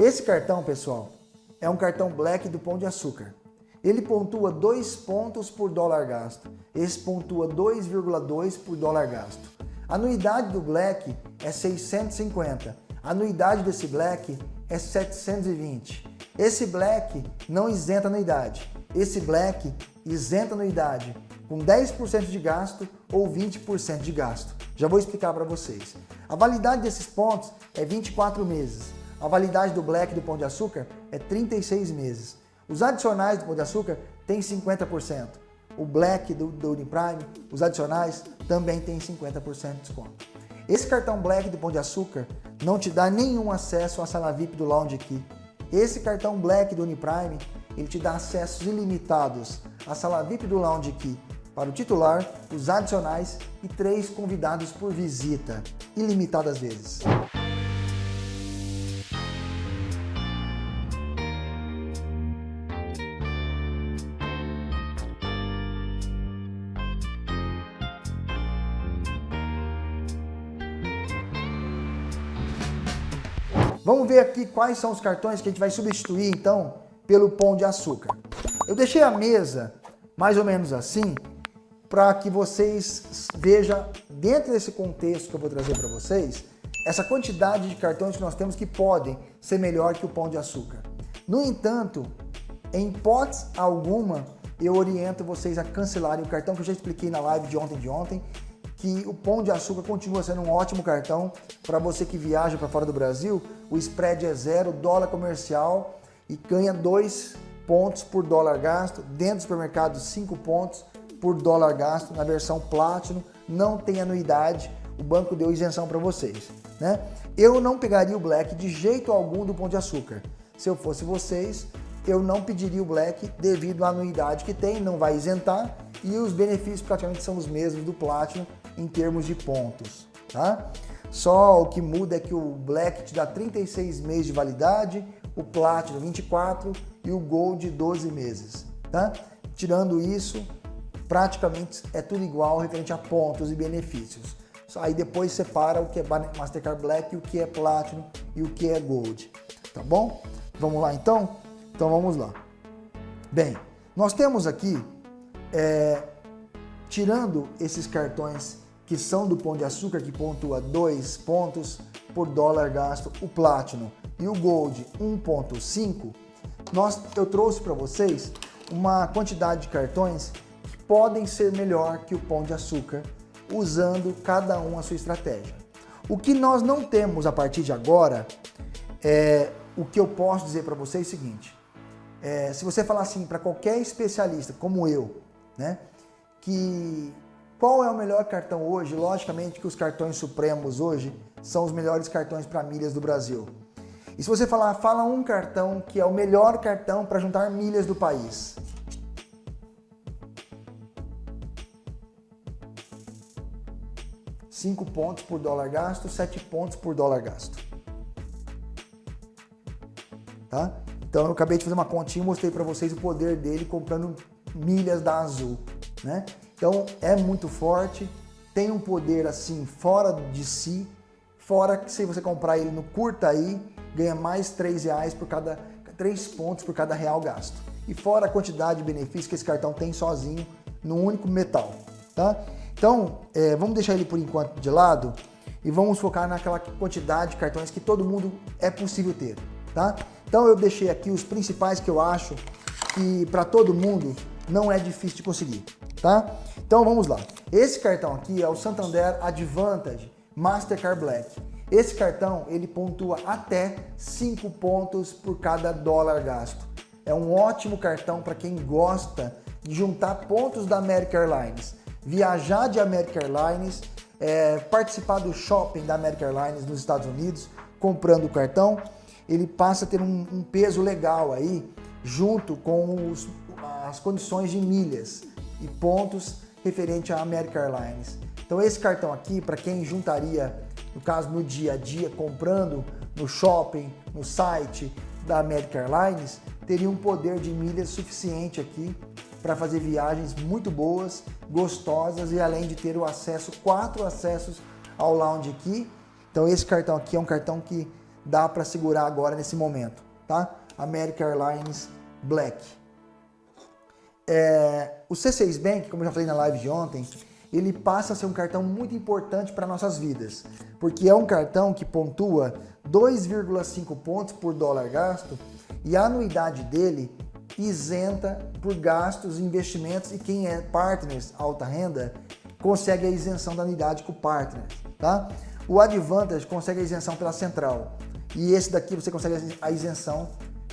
Esse cartão, pessoal, é um cartão Black do Pão de Açúcar. Ele pontua 2 pontos por dólar gasto. Esse pontua 2,2 por dólar gasto. A anuidade do Black é 650. A anuidade desse Black é 720. Esse Black não isenta anuidade. Esse Black isenta anuidade com 10% de gasto ou 20% de gasto. Já vou explicar para vocês. A validade desses pontos é 24 meses. A validade do Black do Pão de Açúcar é 36 meses. Os adicionais do Pão de Açúcar têm 50%. O Black do, do Uniprime, os adicionais, também tem 50% de desconto. Esse cartão Black do Pão de Açúcar não te dá nenhum acesso à sala VIP do Lounge aqui. Esse cartão Black do Uniprime, ele te dá acessos ilimitados à sala VIP do Lounge aqui para o titular, os adicionais e três convidados por visita, ilimitadas vezes. Vamos ver aqui quais são os cartões que a gente vai substituir, então, pelo pão de açúcar. Eu deixei a mesa mais ou menos assim, para que vocês vejam, dentro desse contexto que eu vou trazer para vocês, essa quantidade de cartões que nós temos que podem ser melhor que o pão de açúcar. No entanto, em hipótese alguma, eu oriento vocês a cancelarem o cartão que eu já expliquei na live de ontem de ontem, que o Pão de Açúcar continua sendo um ótimo cartão para você que viaja para fora do Brasil. O spread é zero, dólar comercial e ganha dois pontos por dólar gasto. Dentro do supermercado, cinco pontos por dólar gasto na versão Platinum. Não tem anuidade, o banco deu isenção para vocês. Né? Eu não pegaria o Black de jeito algum do Pão de Açúcar. Se eu fosse vocês, eu não pediria o Black devido à anuidade que tem, não vai isentar e os benefícios praticamente são os mesmos do Platinum em termos de pontos, tá? Só o que muda é que o Black te dá 36 meses de validade, o Platinum 24 e o Gold 12 meses, tá? Tirando isso, praticamente é tudo igual referente a pontos e benefícios. Aí depois separa o que é Mastercard Black, o que é Platinum e o que é Gold, tá bom? Vamos lá então? Então vamos lá. Bem, nós temos aqui, é, tirando esses cartões que são do Pão de Açúcar, que pontua 2 pontos por dólar gasto, o Platinum e o Gold 1.5, nós, eu trouxe para vocês uma quantidade de cartões que podem ser melhor que o Pão de Açúcar, usando cada um a sua estratégia. O que nós não temos a partir de agora, é, o que eu posso dizer para vocês é o seguinte, é, se você falar assim para qualquer especialista, como eu, né, que qual é o melhor cartão hoje? Logicamente que os cartões supremos hoje são os melhores cartões para milhas do Brasil. E se você falar, fala um cartão que é o melhor cartão para juntar milhas do país. Cinco pontos por dólar gasto, sete pontos por dólar gasto. Tá? Então eu acabei de fazer uma continha e mostrei para vocês o poder dele comprando milhas da Azul. Né? Então é muito forte, tem um poder assim fora de si, fora que se você comprar ele no curta aí, ganha mais 3 reais por cada 3 pontos por cada real gasto. E fora a quantidade de benefícios que esse cartão tem sozinho no único metal, tá? Então, é, vamos deixar ele por enquanto de lado e vamos focar naquela quantidade de cartões que todo mundo é possível ter, tá? Então eu deixei aqui os principais que eu acho que para todo mundo não é difícil de conseguir, tá? Então vamos lá. Esse cartão aqui é o Santander Advantage Mastercard Black. Esse cartão ele pontua até 5 pontos por cada dólar gasto. É um ótimo cartão para quem gosta de juntar pontos da American Airlines, viajar de American Airlines, é, participar do shopping da American Airlines nos Estados Unidos, comprando o cartão, ele passa a ter um, um peso legal aí, junto com os, as condições de milhas e pontos referente à American Airlines. Então esse cartão aqui, para quem juntaria, no caso no dia a dia, comprando no shopping, no site da American Airlines, teria um poder de milhas suficiente aqui para fazer viagens muito boas, gostosas e além de ter o acesso, quatro acessos ao lounge aqui. Então esse cartão aqui é um cartão que dá para segurar agora nesse momento, tá? American Airlines Black. É, o C6 Bank, como eu já falei na live de ontem, ele passa a ser um cartão muito importante para nossas vidas, porque é um cartão que pontua 2,5 pontos por dólar gasto e a anuidade dele isenta por gastos investimentos e quem é partners alta renda consegue a isenção da anuidade com o partner, tá? O Advantage consegue a isenção pela central e esse daqui você consegue a isenção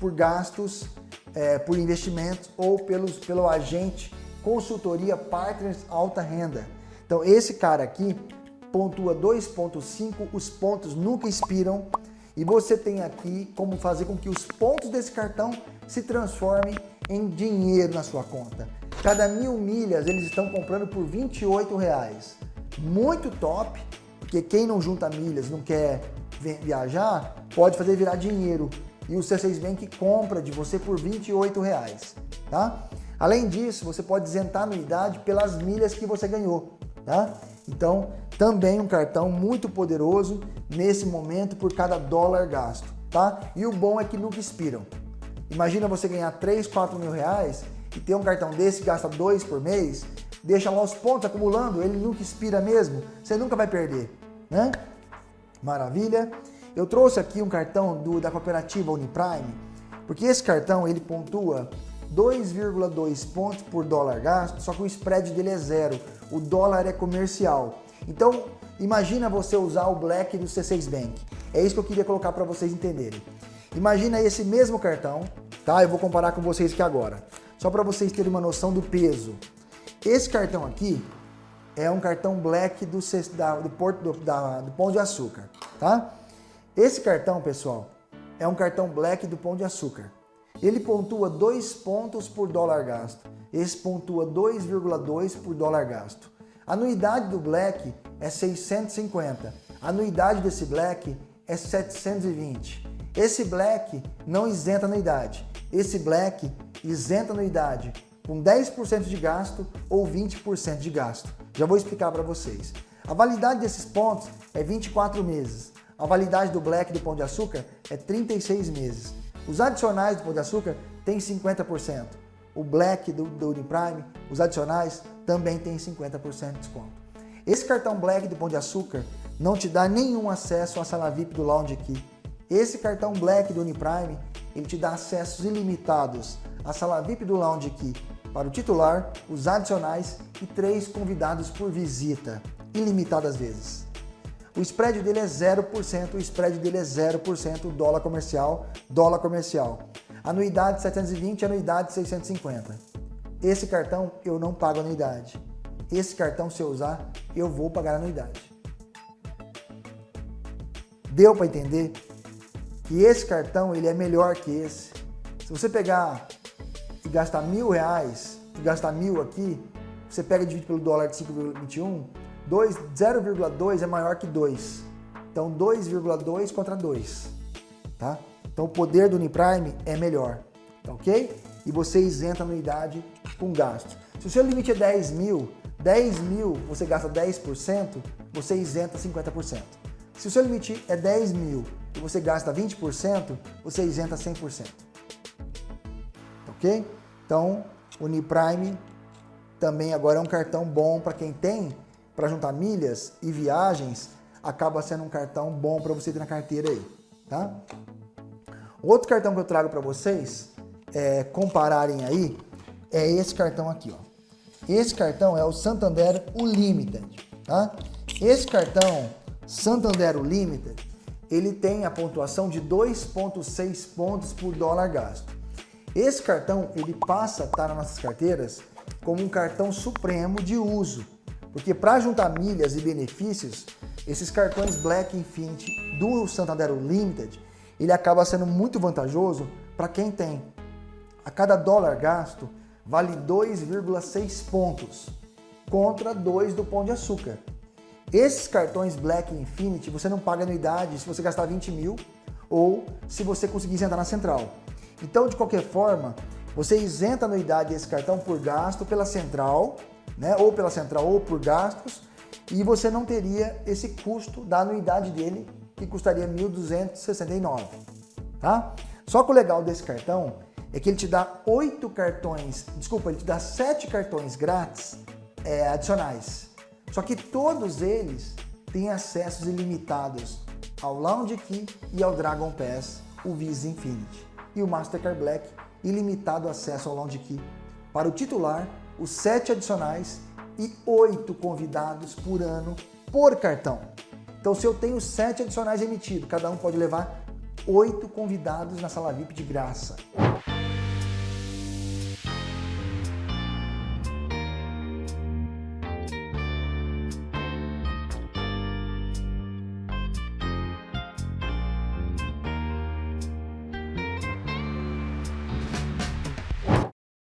por gastos, é, por investimentos ou pelos, pelo agente consultoria partners alta renda. Então esse cara aqui pontua 2.5, os pontos nunca expiram e você tem aqui como fazer com que os pontos desse cartão se transformem em dinheiro na sua conta. Cada mil milhas eles estão comprando por 28 reais. Muito top, porque quem não junta milhas, não quer viajar, pode fazer virar dinheiro. E o C6 Bank compra de você por 28 reais, tá? Além disso, você pode isentar a anuidade pelas milhas que você ganhou, tá? Então, também um cartão muito poderoso nesse momento por cada dólar gasto, tá? E o bom é que nunca expiram. Imagina você ganhar 3, 4 mil reais e ter um cartão desse gasta 2 por mês, deixa lá os pontos acumulando, ele nunca expira mesmo, você nunca vai perder, né? Maravilha. Eu trouxe aqui um cartão do, da cooperativa Uniprime, porque esse cartão ele pontua 2,2 pontos por dólar gasto, só que o spread dele é zero. O dólar é comercial. Então, imagina você usar o Black do C6 Bank. É isso que eu queria colocar para vocês entenderem. Imagina esse mesmo cartão, tá? Eu vou comparar com vocês aqui agora. Só para vocês terem uma noção do peso. Esse cartão aqui é um cartão Black do, da, do, Porto, do, da, do Pão de Açúcar, tá? Esse cartão, pessoal, é um cartão Black do Pão de Açúcar. Ele pontua 2 pontos por dólar gasto. Esse pontua 2,2 por dólar gasto. A anuidade do Black é 650. A anuidade desse Black é 720. Esse Black não isenta anuidade. Esse Black isenta anuidade com 10% de gasto ou 20% de gasto. Já vou explicar para vocês. A validade desses pontos é 24 meses. A validade do Black do Pão de Açúcar é 36 meses. Os adicionais do Pão de Açúcar têm 50%. O Black do, Uniprime, os adicionais, também tem 50% de desconto. Esse cartão Black do Pão de Açúcar não te dá nenhum acesso à sala VIP do Lounge aqui. Esse cartão Black do Uniprime, ele te dá acessos ilimitados à sala VIP do Lounge aqui para o titular, os adicionais e três convidados por visita, ilimitadas vezes. O spread dele é 0%, o spread dele é 0%, dólar comercial, dólar comercial. Anuidade 720, anuidade 650. Esse cartão eu não pago anuidade. Esse cartão, se eu usar, eu vou pagar anuidade. Deu para entender que esse cartão ele é melhor que esse. Se você pegar e gastar mil reais, e gastar mil aqui, você pega e divide pelo dólar de 5,21, 0,2 é maior que 2. Então 2,2 contra 2, tá? Então o poder do Uniprime é melhor, tá ok? E você isenta a anuidade com gasto. Se o seu limite é 10 mil, 10 mil você gasta 10%, você isenta 50%. Se o seu limite é 10 mil e você gasta 20%, você isenta 100%. Ok? Então, o Uniprime também agora é um cartão bom para quem tem para juntar milhas e viagens, acaba sendo um cartão bom para você ter na carteira aí, tá? Outro cartão que eu trago para vocês é, compararem aí é esse cartão aqui, ó. Esse cartão é o Santander Unlimited, tá? Esse cartão Santander Unlimited, ele tem a pontuação de 2.6 pontos por dólar gasto. Esse cartão, ele passa a estar nas nossas carteiras como um cartão supremo de uso, porque para juntar milhas e benefícios, esses cartões Black Infinity do Santander Limited, ele acaba sendo muito vantajoso para quem tem. A cada dólar gasto, vale 2,6 pontos, contra 2 do Pão de Açúcar. Esses cartões Black Infinity, você não paga anuidade se você gastar 20 mil ou se você conseguir sentar na central. Então, de qualquer forma, você isenta a anuidade desse cartão por gasto pela central né? ou pela central ou por gastos, e você não teria esse custo da anuidade dele que custaria 1.269, tá? Só que o legal desse cartão é que ele te dá oito cartões, desculpa, ele te dá sete cartões grátis é, adicionais. Só que todos eles têm acessos ilimitados ao Lounge Key e ao Dragon Pass, o Visa Infinity. E o Mastercard Black, ilimitado acesso ao Lounge Key. Para o titular, os sete adicionais e oito convidados por ano por cartão. Então, se eu tenho sete adicionais emitidos, cada um pode levar oito convidados na sala VIP de graça.